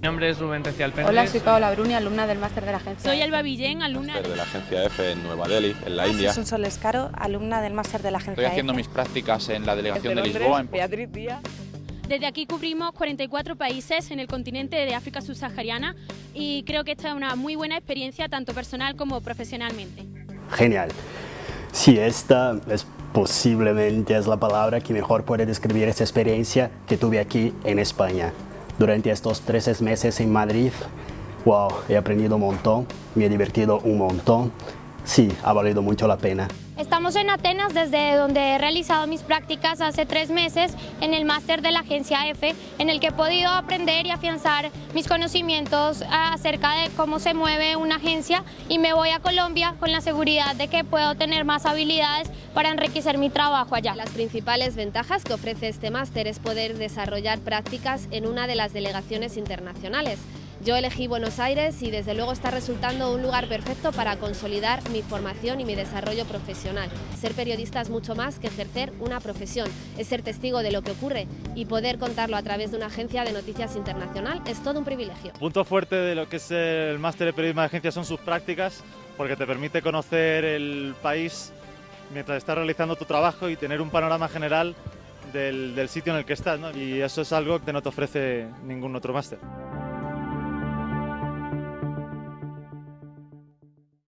Mi nombre es Rubén Recial Pérez. Hola, soy Paola Bruni, alumna del máster de la agencia. Soy Alba Villén, alumna de la agencia F en Nueva Delhi, en la India. Soy Sol Escaro, alumna del máster de la agencia Estoy haciendo F. mis prácticas en la delegación de Lisboa. En... Beatriz Desde aquí cubrimos 44 países en el continente de África subsahariana y creo que esta es una muy buena experiencia tanto personal como profesionalmente. Genial. Sí, esta es posiblemente es la palabra que mejor puede describir esta experiencia que tuve aquí en España. Durante estos 13 meses en Madrid, wow, he aprendido un montón, me he divertido un montón. Sí, ha valido mucho la pena. Estamos en Atenas, desde donde he realizado mis prácticas hace tres meses en el máster de la agencia F, en el que he podido aprender y afianzar mis conocimientos acerca de cómo se mueve una agencia y me voy a Colombia con la seguridad de que puedo tener más habilidades para enriquecer mi trabajo allá. Las principales ventajas que ofrece este máster es poder desarrollar prácticas en una de las delegaciones internacionales. Yo elegí Buenos Aires y desde luego está resultando un lugar perfecto para consolidar mi formación y mi desarrollo profesional. Ser periodista es mucho más que ejercer una profesión, es ser testigo de lo que ocurre y poder contarlo a través de una agencia de noticias internacional es todo un privilegio. Punto fuerte de lo que es el máster de periodismo de agencia son sus prácticas porque te permite conocer el país mientras estás realizando tu trabajo y tener un panorama general del, sitio en el que estás y eso es algo que no te ofrece ningún otro máster.